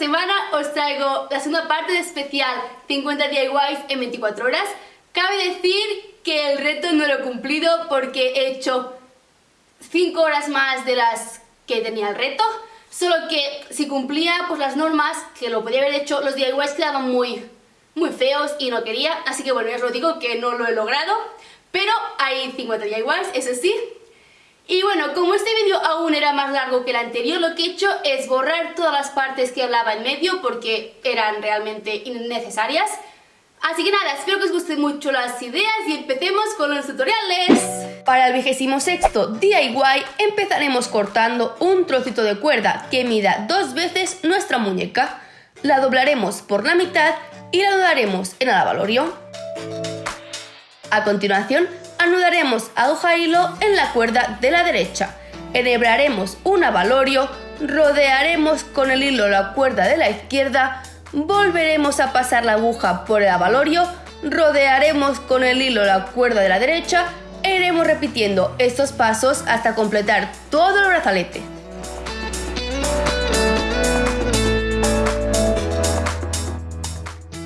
semana os traigo la segunda parte de especial 50 DIYs en 24 horas. Cabe decir que el reto no lo he cumplido porque he hecho 5 horas más de las que tenía el reto. Solo que si cumplía pues, las normas, que lo podía haber hecho, los DIYs quedaban muy, muy feos y no quería. Así que bueno, ya os lo digo que no lo he logrado. Pero hay 50 DIYs, eso sí, y bueno, como este vídeo aún era más largo que el anterior, lo que he hecho es borrar todas las partes que hablaba en medio porque eran realmente innecesarias. Así que nada, espero que os gusten mucho las ideas y empecemos con los tutoriales. Para el vigésimo sexto DIY empezaremos cortando un trocito de cuerda que mida dos veces nuestra muñeca. La doblaremos por la mitad y la anudaremos en el avalorio. A continuación anudaremos aguja e hilo en la cuerda de la derecha. Enhebraremos un avalorio, rodearemos con el hilo la cuerda de la izquierda, volveremos a pasar la aguja por el avalorio, rodearemos con el hilo la cuerda de la derecha. E iremos repitiendo estos pasos hasta completar todo el brazalete.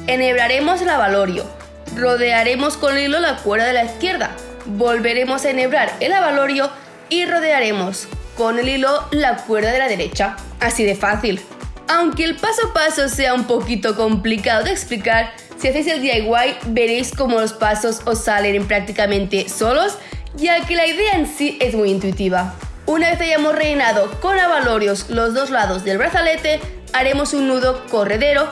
Enhebraremos el avalorio, rodearemos con hilo la cuerda de la izquierda, volveremos a enhebrar el avalorio y rodearemos con el hilo la cuerda de la derecha. Así de fácil. Aunque el paso a paso sea un poquito complicado de explicar, si hacéis el DIY veréis cómo los pasos os salen prácticamente solos, ya que la idea en sí es muy intuitiva. Una vez hayamos rellenado con avalorios los dos lados del brazalete, haremos un nudo corredero,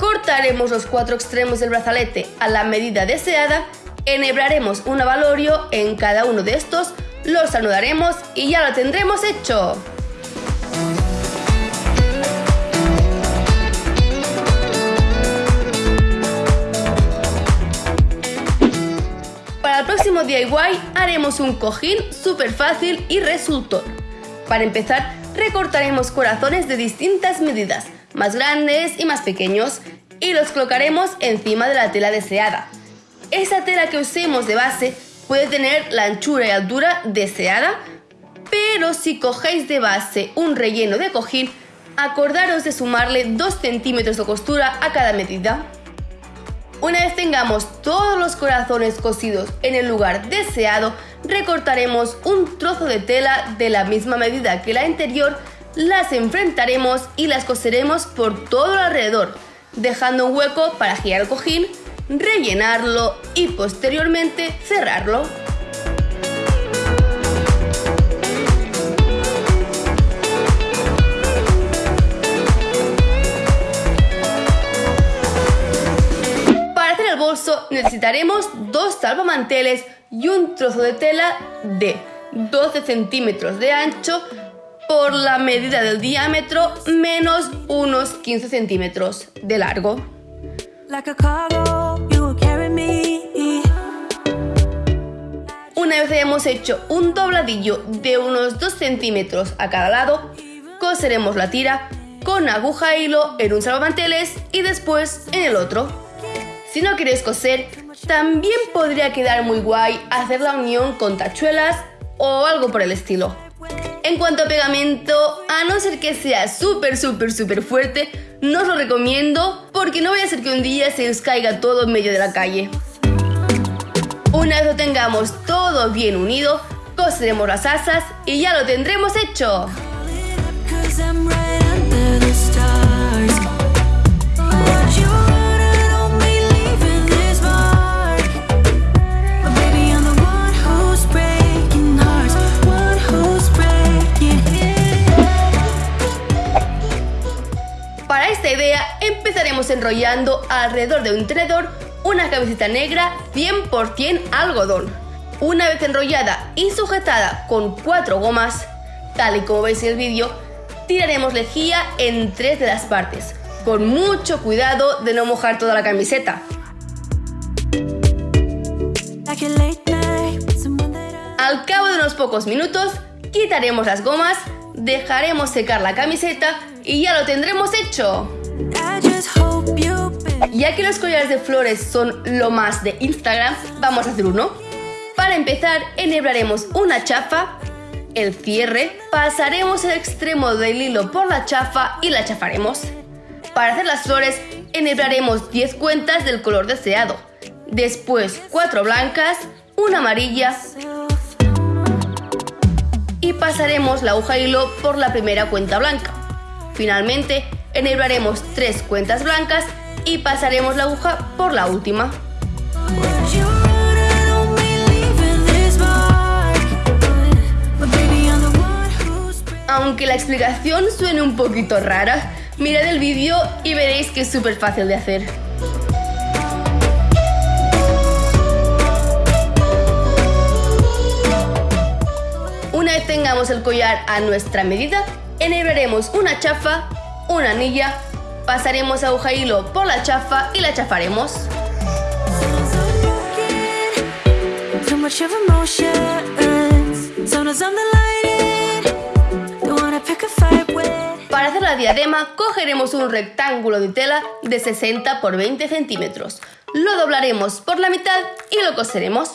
cortaremos los cuatro extremos del brazalete a la medida deseada Enhebraremos un avalorio en cada uno de estos, los anudaremos y ya lo tendremos hecho. Para el próximo DIY haremos un cojín súper fácil y resultón. Para empezar, recortaremos corazones de distintas medidas, más grandes y más pequeños, y los colocaremos encima de la tela deseada. Esa tela que usemos de base puede tener la anchura y altura deseada, pero si cogéis de base un relleno de cojín, acordaros de sumarle 2 centímetros de costura a cada medida. Una vez tengamos todos los corazones cosidos en el lugar deseado, recortaremos un trozo de tela de la misma medida que la anterior, las enfrentaremos y las coseremos por todo alrededor, dejando un hueco para girar el cojín rellenarlo y posteriormente cerrarlo. Para hacer el bolso necesitaremos dos salvamanteles y un trozo de tela de 12 centímetros de ancho por la medida del diámetro menos unos 15 centímetros de largo. Una vez hayamos hecho un dobladillo de unos 2 centímetros a cada lado, coseremos la tira con aguja e hilo en un salvamanteles y después en el otro. Si no queréis coser, también podría quedar muy guay hacer la unión con tachuelas o algo por el estilo. En cuanto a pegamento, a no ser que sea súper, súper, súper fuerte, no os lo recomiendo porque no voy a hacer que un día se os caiga todo en medio de la calle. Una vez lo tengamos todo bien unido, coseremos las asas y ya lo tendremos hecho. Enrollando alrededor de un tenedor una camiseta negra 100% algodón. Una vez enrollada y sujetada con cuatro gomas, tal y como veis en el vídeo, tiraremos lejía en tres de las partes, con mucho cuidado de no mojar toda la camiseta. Al cabo de unos pocos minutos, quitaremos las gomas, dejaremos secar la camiseta y ya lo tendremos hecho. Ya que los collares de flores son lo más de Instagram, vamos a hacer uno. Para empezar, enhebraremos una chapa, el cierre, pasaremos el extremo del hilo por la chafa y la chafaremos. Para hacer las flores, enhebraremos 10 cuentas del color deseado, después 4 blancas, una amarilla y pasaremos la aguja hilo por la primera cuenta blanca. Finalmente, enhebraremos 3 cuentas blancas y pasaremos la aguja por la última. Aunque la explicación suene un poquito rara, mirad el vídeo y veréis que es súper fácil de hacer. Una vez tengamos el collar a nuestra medida, enhebraremos una chafa, una anilla, pasaremos aguja hilo por la chafa y la chafaremos. Para hacer la diadema cogeremos un rectángulo de tela de 60 por 20 centímetros. Lo doblaremos por la mitad y lo coseremos.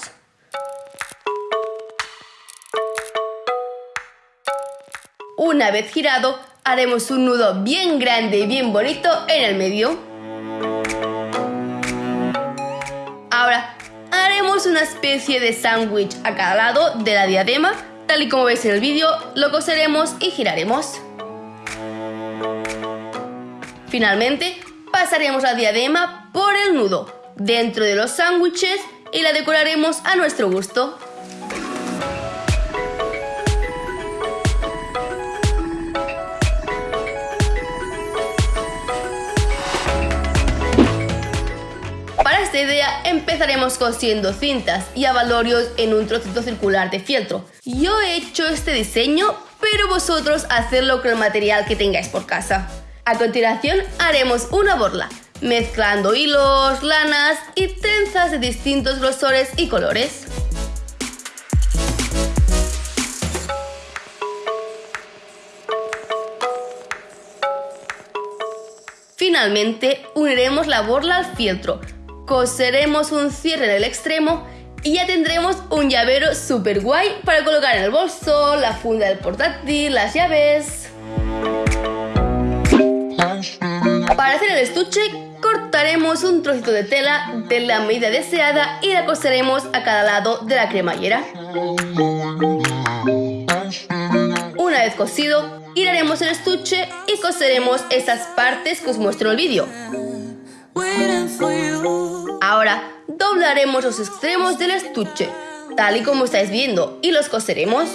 Una vez girado, haremos un nudo bien grande y bien bonito en el medio. Ahora, haremos una especie de sándwich a cada lado de la diadema Tal y como veis en el vídeo, lo coseremos y giraremos. Finalmente, pasaremos la diadema por el nudo dentro de los sándwiches y la decoraremos a nuestro gusto. Idea empezaremos cosiendo cintas y abalorios en un trocito circular de fieltro. Yo he hecho este diseño, pero vosotros hacedlo con el material que tengáis por casa. A continuación haremos una borla, mezclando hilos, lanas y trenzas de distintos grosores y colores. Finalmente, uniremos la borla al fieltro, coseremos un cierre en el extremo y ya tendremos un llavero super guay para colocar en el bolso, la funda del portátil, las llaves... Para hacer el estuche cortaremos un trocito de tela de la medida deseada y la coseremos a cada lado de la cremallera. Una vez cosido, giraremos el estuche y coseremos esas partes que os muestro en el vídeo. Ahora doblaremos los extremos del estuche, tal y como estáis viendo, y los coseremos.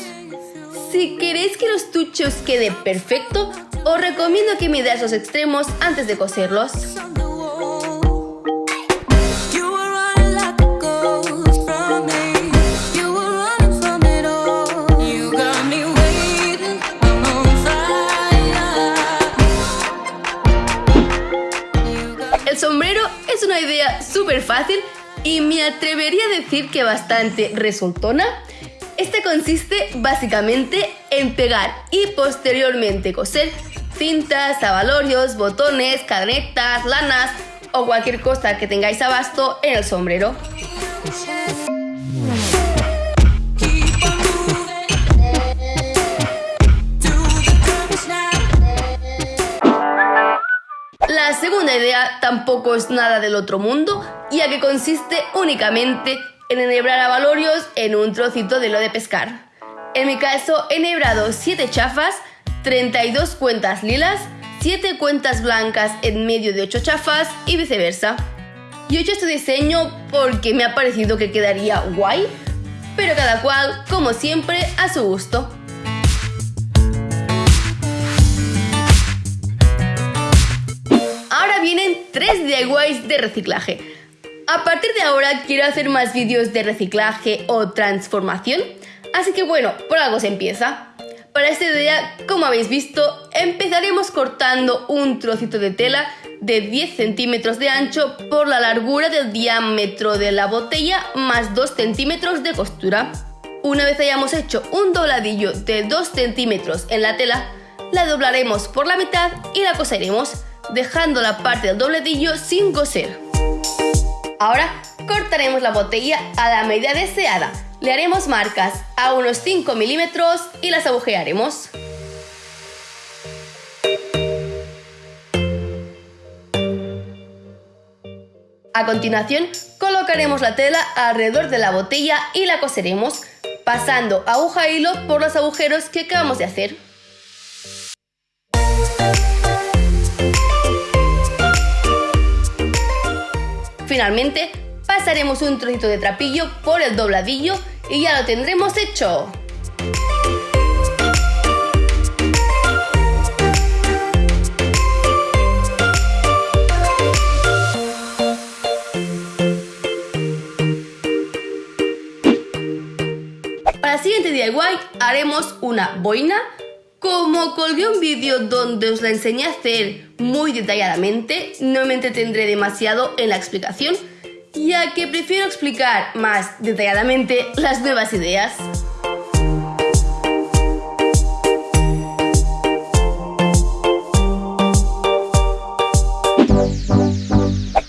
Si queréis que el estuche os quede perfecto, os recomiendo que midáis los extremos antes de coserlos. Sombrero es una idea súper fácil y me atrevería a decir que bastante resultona. Este consiste básicamente en pegar y posteriormente coser cintas, abalorios, botones, cadenetas, lanas o cualquier cosa que tengáis abasto en el sombrero. La segunda idea tampoco es nada del otro mundo, ya que consiste únicamente en enhebrar abalorios en un trocito de lo de pescar. En mi caso he enhebrado 7 chafas, 32 cuentas lilas, 7 cuentas blancas en medio de 8 chafas y viceversa. Yo he hecho este diseño porque me ha parecido que quedaría guay, pero cada cual, como siempre, a su gusto. Vienen 3 DIYs de reciclaje. A partir de ahora quiero hacer más vídeos de reciclaje o transformación, así que bueno, por algo se empieza. Para este día, como habéis visto, empezaremos cortando un trocito de tela de 10 centímetros de ancho por la largura del diámetro de la botella más 2 centímetros de costura. Una vez hayamos hecho un dobladillo de 2 centímetros en la tela, la doblaremos por la mitad y la coseremos dejando la parte del dobledillo sin coser. Ahora cortaremos la botella a la medida deseada, Le haremos marcas a unos 5 milímetros y las agujearemos. A continuación, colocaremos la tela alrededor de la botella y la coseremos, pasando aguja e hilo por los agujeros que acabamos de hacer. Finalmente, pasaremos un trocito de trapillo por el dobladillo y ya lo tendremos hecho. Para el siguiente DIY haremos una boina. Como colgué un vídeo donde os la enseñé a hacer muy detalladamente, no me entretendré demasiado en la explicación, ya que prefiero explicar más detalladamente las nuevas ideas.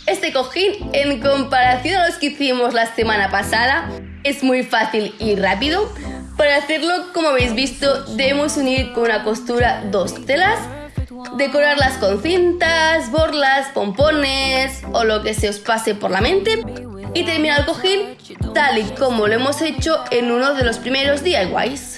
Este cojín, en comparación a los que hicimos la semana pasada, es muy fácil y rápido. Para hacerlo, como habéis visto, debemos unir con una costura dos telas, decorarlas con cintas, borlas, pompones o lo que se os pase por la mente y terminar el cojín tal y como lo hemos hecho en uno de los primeros DIYs.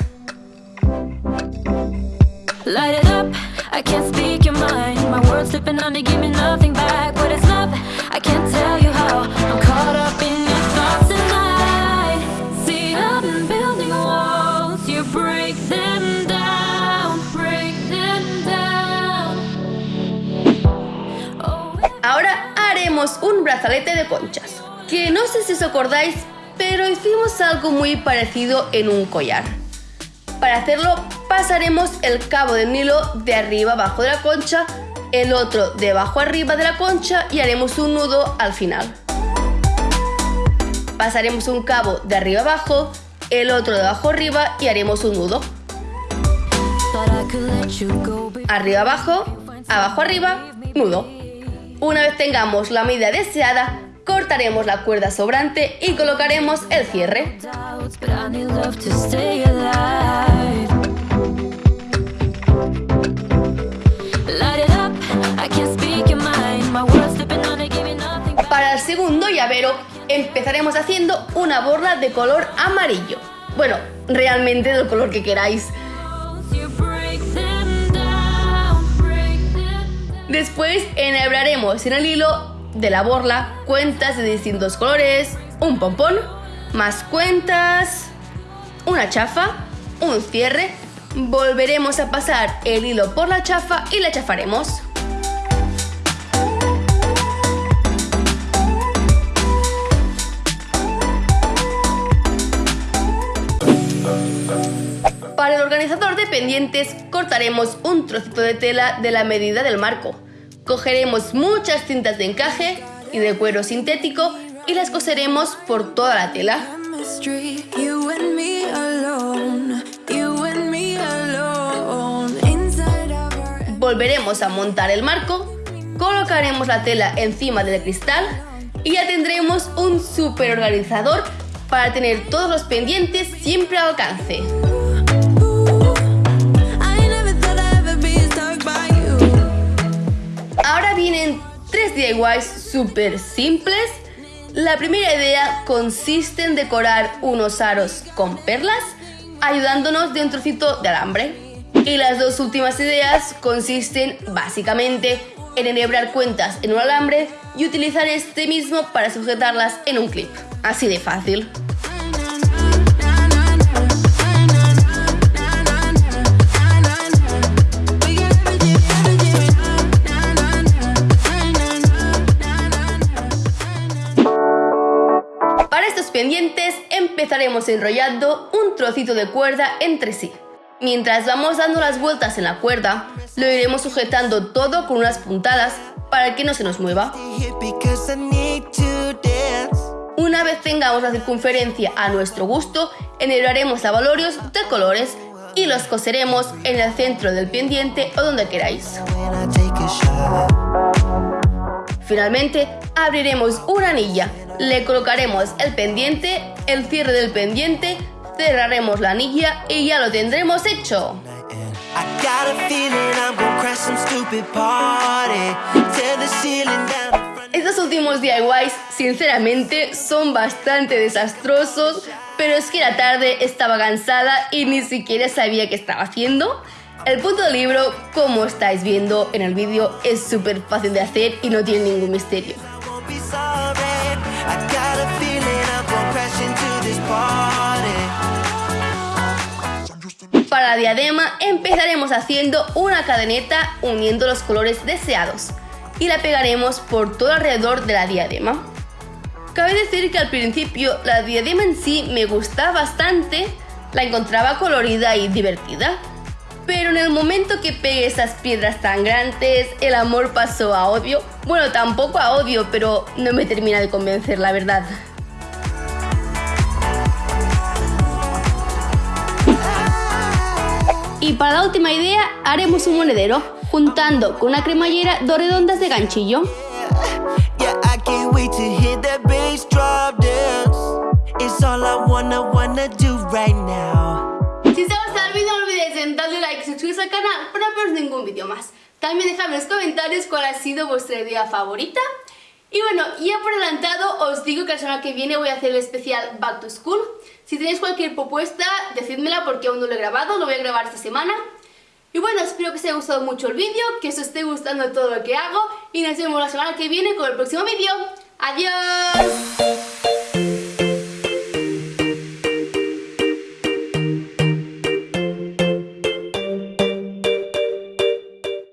Un brazalete de conchas, que no sé si os acordáis, pero hicimos algo muy parecido en un collar. Para hacerlo pasaremos el cabo del hilo de arriba abajo de la concha, el otro de abajo arriba de la concha y haremos un nudo al final. Pasaremos un cabo de arriba abajo, el otro de abajo arriba y haremos un nudo. Arriba abajo, abajo arriba, nudo. Una vez tengamos la medida deseada, cortaremos la cuerda sobrante y colocaremos el cierre. Para el segundo llavero empezaremos haciendo una borla de color amarillo. Bueno, realmente del color que queráis. Después enhebraremos en el hilo de la borla cuentas de distintos colores, un pompón, más cuentas, una chafa, un cierre. Volveremos a pasar el hilo por la chafa y la chafaremos. Para el organizador de pendientes cortaremos un trocito de tela de la medida del marco. Cogeremos muchas cintas de encaje y de cuero sintético y las coseremos por toda la tela. Volveremos a montar el marco, colocaremos la tela encima del cristal y ya tendremos un super organizador para tener todos los pendientes siempre al alcance. Ahora vienen tres DIYs súper simples. La primera idea consiste en decorar unos aros con perlas, ayudándonos de un trocito de alambre. Y las dos últimas ideas consisten básicamente en enhebrar cuentas en un alambre y utilizar este mismo para sujetarlas en un clip. Así de fácil. Empezaremos enrollando un trocito de cuerda entre sí. Mientras vamos dando las vueltas en la cuerda, lo iremos sujetando todo con unas puntadas para que no se nos mueva. Una vez tengamos la circunferencia a nuestro gusto, enhebraremos valorios de colores y los coseremos en el centro del pendiente o donde queráis. Finalmente, abriremos una anilla Le colocaremos el pendiente, el cierre del pendiente, cerraremos la anilla y ya lo tendremos hecho. Estos últimos DIYs, sinceramente, son bastante desastrosos, pero es que la tarde estaba cansada y ni siquiera sabía qué estaba haciendo. El punto del libro, como estáis viendo en el vídeo, es súper fácil de hacer y no tiene ningún misterio. Para la diadema empezaremos haciendo una cadeneta uniendo los colores deseados y la pegaremos por todo alrededor de la diadema. Cabe decir que al principio la diadema en sí me gustaba bastante, la encontraba colorida y divertida, pero en el momento que pegué esas piedras tan grandes, el amor pasó a odio. Bueno, tampoco a odio, pero no me termina de convencer, la verdad. Y para la última idea, haremos un monedero, juntando con una cremallera dos redondas de ganchillo. Suscribiros al canal para no perder ningún vídeo más. También dejadme en los comentarios cuál ha sido vuestra idea favorita. Y bueno, ya por adelantado os digo que la semana que viene voy a hacer el especial Back to School. Si tenéis cualquier propuesta, decídmela porque aún no lo he grabado, lo voy a grabar esta semana. Y bueno, espero que os haya gustado mucho el vídeo, que os esté gustando todo lo que hago y nos vemos la semana que viene con el próximo vídeo. ¡Adiós!